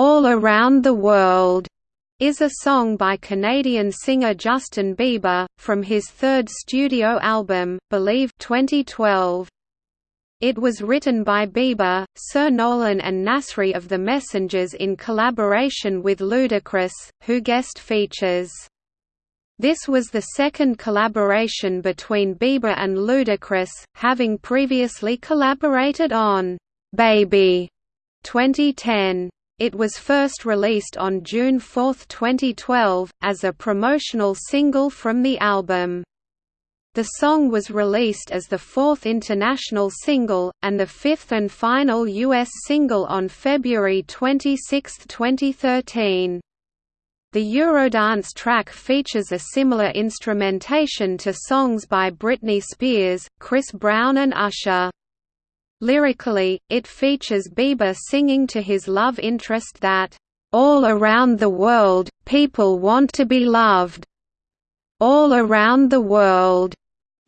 All Around the World is a song by Canadian singer Justin Bieber, from his third studio album, Believe 2012. It was written by Bieber, Sir Nolan and Nasri of The Messengers in collaboration with Ludacris, who guest features. This was the second collaboration between Bieber and Ludacris, having previously collaborated on "'Baby' 2010. It was first released on June 4, 2012, as a promotional single from the album. The song was released as the fourth international single, and the fifth and final U.S. single on February 26, 2013. The Eurodance track features a similar instrumentation to songs by Britney Spears, Chris Brown and Usher. Lyrically, it features Bieber singing to his love interest that, "...all around the world, people want to be loved. All around the world."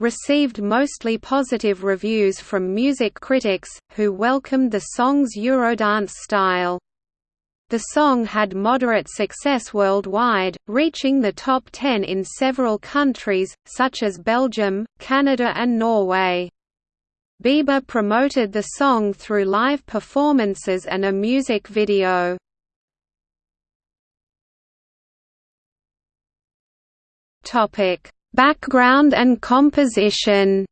received mostly positive reviews from music critics, who welcomed the song's Eurodance style. The song had moderate success worldwide, reaching the top 10 in several countries, such as Belgium, Canada and Norway. Bieber promoted the song through live performances and a music video. Topic: Background and composition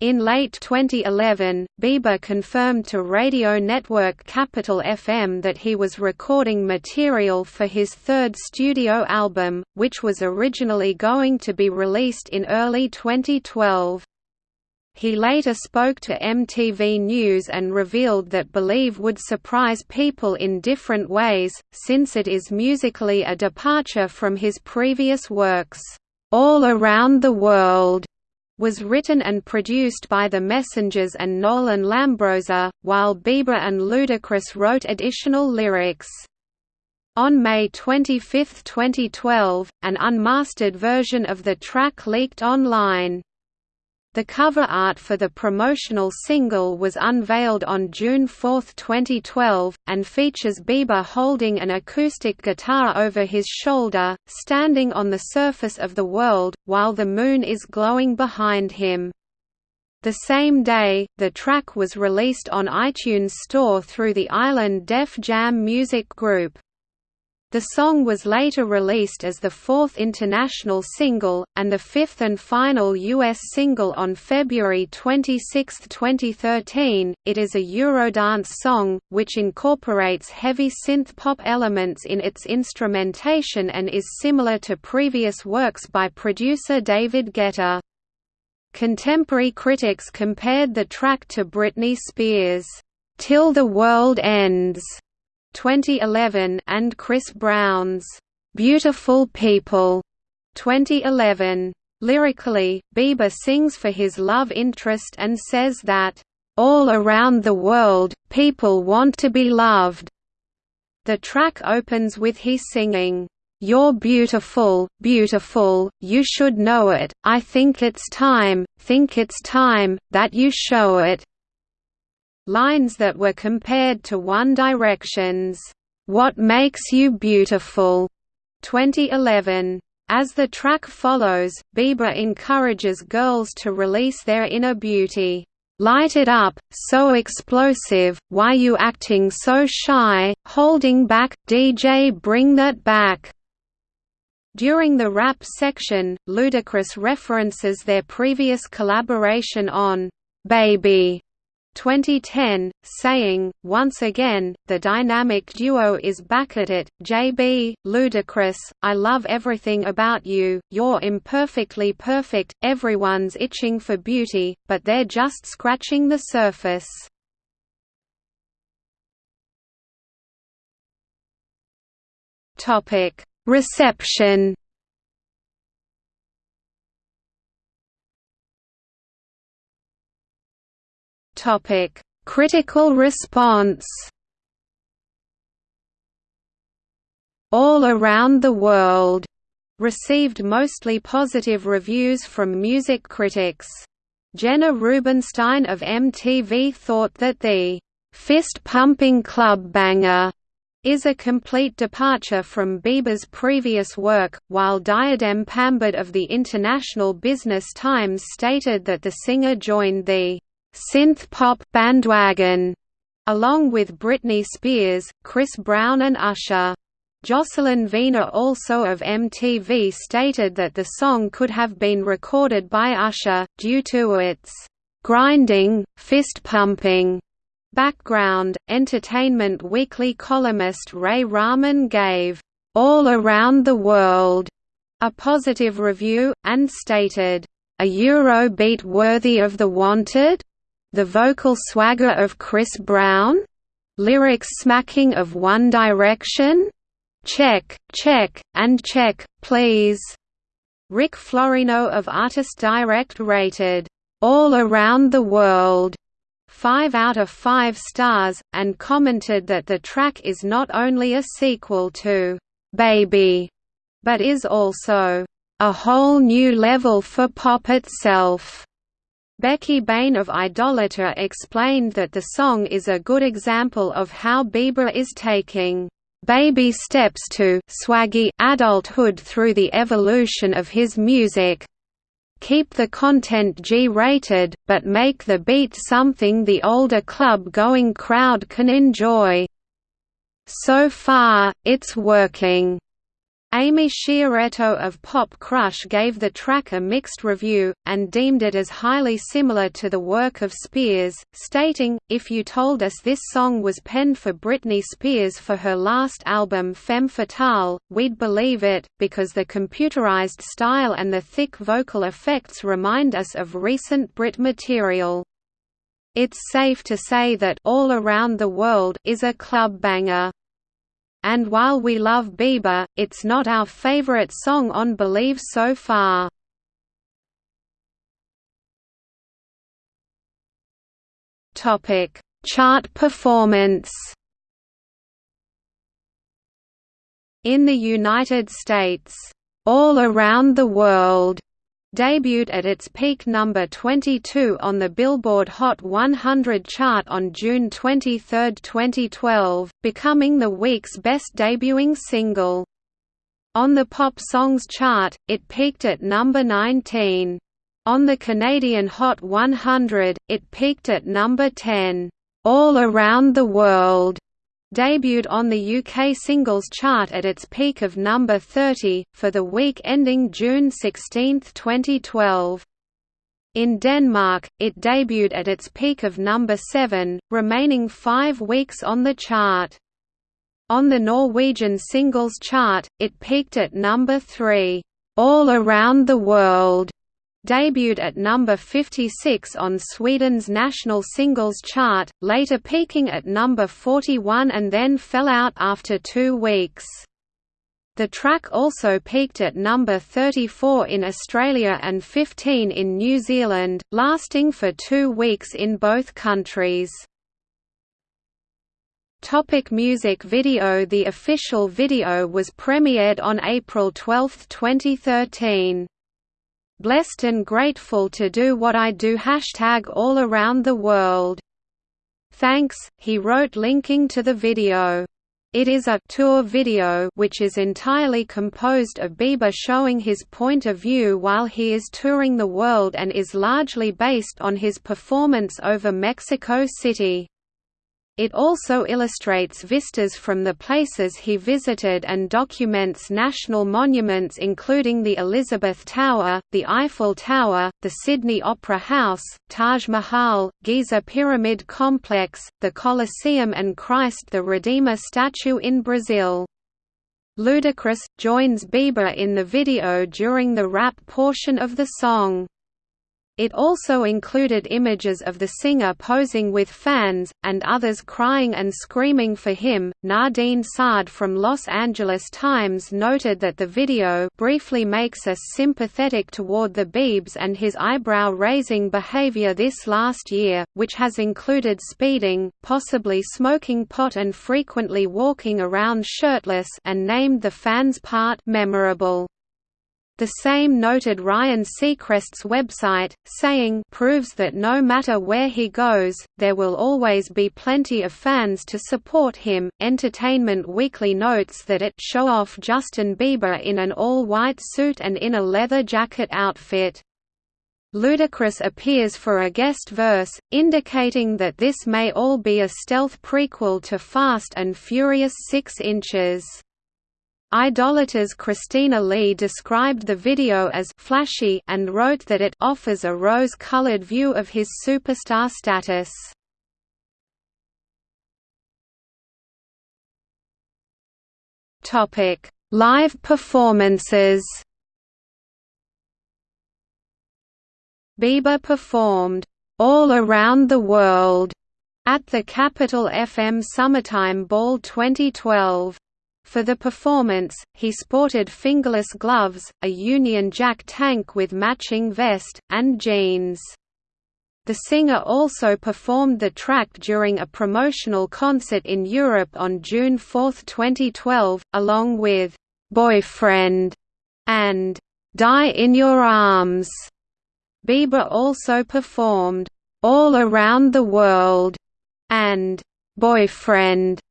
In late 2011, Bieber confirmed to radio network Capital FM that he was recording material for his third studio album, which was originally going to be released in early 2012. He later spoke to MTV News and revealed that Believe would surprise people in different ways, since it is musically a departure from his previous works, "...all around the world." Was written and produced by The Messengers and Nolan Lambroza, while Bieber and Ludacris wrote additional lyrics. On May 25, 2012, an unmastered version of the track leaked online. The cover art for the promotional single was unveiled on June 4, 2012, and features Bieber holding an acoustic guitar over his shoulder, standing on the surface of the world, while the moon is glowing behind him. The same day, the track was released on iTunes Store through the Island Def Jam Music Group. The song was later released as the fourth international single, and the fifth and final US single on February 26, 2013. It is a Eurodance song, which incorporates heavy synth pop elements in its instrumentation and is similar to previous works by producer David Guetta. Contemporary critics compared the track to Britney Spears' Till the World Ends 2011 and Chris Brown's Beautiful People 2011. Lyrically, Bieber sings for his love interest and says that, "...all around the world, people want to be loved." The track opens with he singing, "'You're beautiful, beautiful, you should know it, I think it's time, think it's time, that you show it' lines that were compared to One Direction's "'What Makes You Beautiful' 2011. As the track follows, Bieber encourages girls to release their inner beauty. Light it up, so explosive, why you acting so shy, holding back, DJ bring that back. During the rap section, Ludacris references their previous collaboration on Baby 2010, saying, once again, the dynamic duo is back at it, JB, Ludacris, I love everything about you, you're imperfectly perfect, everyone's itching for beauty, but they're just scratching the surface. Reception Topic: Critical response. All Around the World received mostly positive reviews from music critics. Jenna Rubinstein of MTV thought that the fist-pumping club banger is a complete departure from Bieber's previous work, while Diadem Pambert of the International Business Times stated that the singer joined the synth-pop bandwagon along with Britney Spears, Chris Brown and Usher. Jocelyn Vena also of MTV stated that the song could have been recorded by Usher, due to its grinding, fist-pumping background. Entertainment Weekly columnist Ray Rahman gave All Around the World a positive review, and stated, A Eurobeat worthy of the wanted? The vocal swagger of Chris Brown? Lyrics smacking of One Direction? Check, check, and check, please. Rick Florino of Artist Direct rated, All Around the World 5 out of 5 stars, and commented that the track is not only a sequel to Baby, but is also a whole new level for pop itself. Becky Bain of Idolator explained that the song is a good example of how Bieber is taking baby steps to swaggy adulthood through the evolution of his music. Keep the content G-rated, but make the beat something the older club-going crowd can enjoy. So far, it's working. Amy Sciarretto of Pop Crush gave the track a mixed review, and deemed it as highly similar to the work of Spears, stating, If you told us this song was penned for Britney Spears for her last album Femme Fatale, we'd believe it, because the computerized style and the thick vocal effects remind us of recent Brit material. It's safe to say that All Around the World is a club banger. And while we love Bieber, it's not our favorite song on Believe so far. Topic: Chart performance. In the United States, All Around the World debuted at its peak number 22 on the Billboard Hot 100 chart on June 23, 2012, becoming the week's best debuting single. On the Pop Songs chart, it peaked at number 19. On the Canadian Hot 100, it peaked at number 10. All Around the World debuted on the UK singles chart at its peak of number 30, for the week ending June 16, 2012. In Denmark, it debuted at its peak of number 7, remaining five weeks on the chart. On the Norwegian singles chart, it peaked at number 3, "'All Around the World' debuted at number 56 on Sweden's national singles chart, later peaking at number 41 and then fell out after two weeks. The track also peaked at number 34 in Australia and 15 in New Zealand, lasting for two weeks in both countries. Topic music video The official video was premiered on April 12, 2013 blessed and grateful to do what I do hashtag all around the world. Thanks, he wrote linking to the video. It is a tour video which is entirely composed of Bieber showing his point of view while he is touring the world and is largely based on his performance over Mexico City. It also illustrates vistas from the places he visited and documents national monuments including the Elizabeth Tower, the Eiffel Tower, the Sydney Opera House, Taj Mahal, Giza Pyramid Complex, the Colosseum and Christ the Redeemer statue in Brazil. Ludacris, joins Bieber in the video during the rap portion of the song. It also included images of the singer posing with fans, and others crying and screaming for him. Nadine Saad from Los Angeles Times noted that the video briefly makes us sympathetic toward the Biebs and his eyebrow raising behavior this last year, which has included speeding, possibly smoking pot, and frequently walking around shirtless, and named the fans' part memorable. The same noted Ryan Seacrest's website, saying proves that no matter where he goes, there will always be plenty of fans to support him. Entertainment Weekly notes that it show off Justin Bieber in an all-white suit and in a leather jacket outfit. Ludacris appears for a guest verse, indicating that this may all be a stealth prequel to Fast and Furious 6 inches. Idolator's Christina Lee described the video as «flashy» and wrote that it «offers a rose-colored view of his superstar status». Live performances Bieber performed «All Around the World» at the Capital FM Summertime Ball 2012. For the performance, he sported fingerless gloves, a Union Jack tank with matching vest, and jeans. The singer also performed the track during a promotional concert in Europe on June 4, 2012, along with "'Boyfriend' and "'Die in Your Arms'". Bieber also performed "'All Around the World' and "'Boyfriend'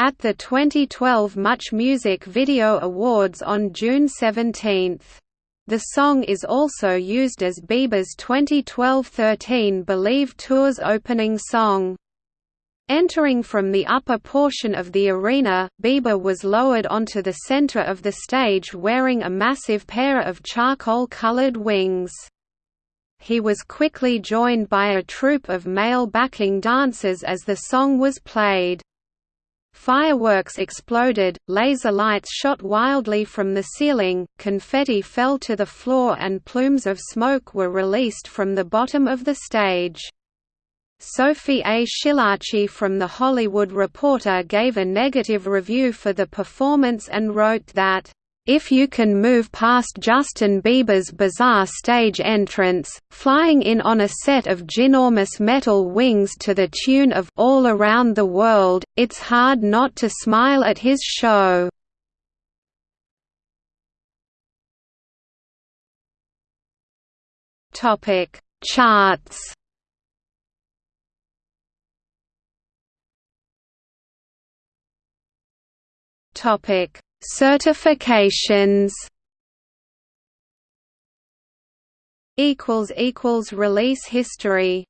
at the 2012 Much Music Video Awards on June 17. The song is also used as Bieber's 2012–13 Believe Tour's opening song. Entering from the upper portion of the arena, Bieber was lowered onto the center of the stage wearing a massive pair of charcoal-colored wings. He was quickly joined by a troupe of male backing dancers as the song was played. Fireworks exploded, laser lights shot wildly from the ceiling, confetti fell to the floor and plumes of smoke were released from the bottom of the stage. Sophie A. Schillaci from The Hollywood Reporter gave a negative review for the performance and wrote that if you can move past Justin Bieber's bizarre stage entrance, flying in on a set of ginormous metal wings to the tune of All Around the World, it's hard not to smile at his show. Topic: Charts. Topic: Certifications. Equals equals release history